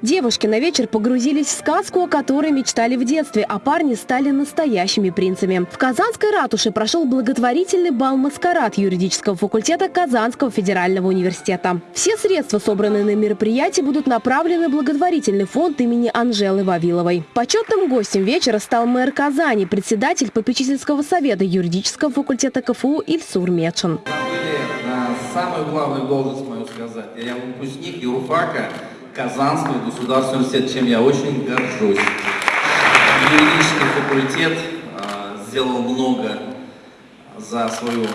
Девушки на вечер погрузились в сказку, о которой мечтали в детстве, а парни стали настоящими принцами. В Казанской ратуше прошел благотворительный бал-маскарад юридического факультета Казанского федерального университета. Все средства, собранные на мероприятии, будут направлены в благотворительный фонд имени Анжелы Вавиловой. Почетным гостем вечера стал мэр Казани, председатель попечительского совета юридического факультета КФУ Ильсур Мечен. Самую главную должность мою сказать. Я выпускник юрфака Казанского государственного университета, чем я очень горжусь. Юридический факультет э, сделал много за свою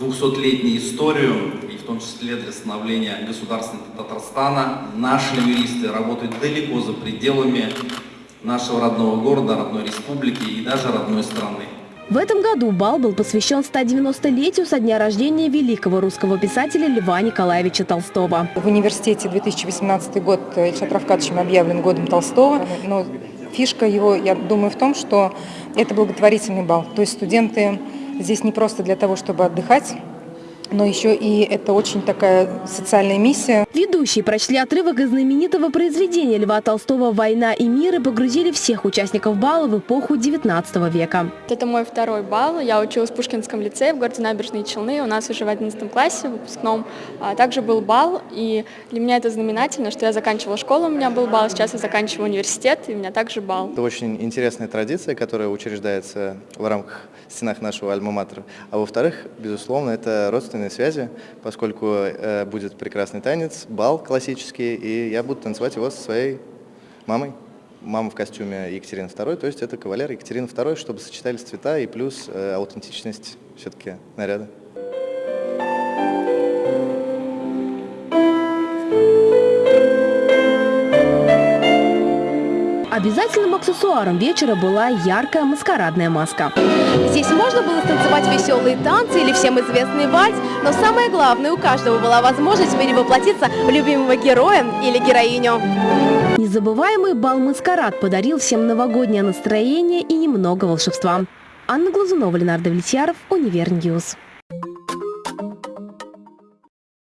200-летнюю историю, и в том числе для становления государственного Татарстана. Наши юристы работают далеко за пределами нашего родного города, родной республики и даже родной страны. В этом году бал был посвящен 190-летию со дня рождения великого русского писателя Льва Николаевича Толстого. В университете 2018 год Ильшат Равкадовичем объявлен годом Толстого, но фишка его, я думаю, в том, что это благотворительный бал. То есть студенты здесь не просто для того, чтобы отдыхать, но еще и это очень такая социальная миссия. Ведущие прочли отрывок из знаменитого произведения Льва Толстого «Война и мир» и погрузили всех участников бала в эпоху 19 века. Это мой второй бал. Я училась в Пушкинском лицее в городе Набережные Челны. У нас уже в 11 классе, в выпускном, а также был бал. И для меня это знаменательно, что я заканчивала школу, у меня был бал, сейчас я заканчиваю университет, и у меня также бал. Это очень интересная традиция, которая учреждается в рамках стенах нашего альма-матера. А во-вторых, безусловно, это родственные родственные связи, поскольку э, будет прекрасный танец, бал классический, и я буду танцевать его со своей мамой. Мама в костюме Екатерины II, то есть это кавалер Екатерины II, чтобы сочетались цвета и плюс э, аутентичность все-таки наряда. Обязательным аксессуаром вечера была яркая маскарадная маска. Здесь можно было станцевать веселые танцы или всем известный вальс, но самое главное, у каждого была возможность перевоплотиться в любимого героя или героиню. Незабываемый бал-маскарад подарил всем новогоднее настроение и немного волшебства. Анна Глазунова, Ленар Давлетьяров, Универньюз.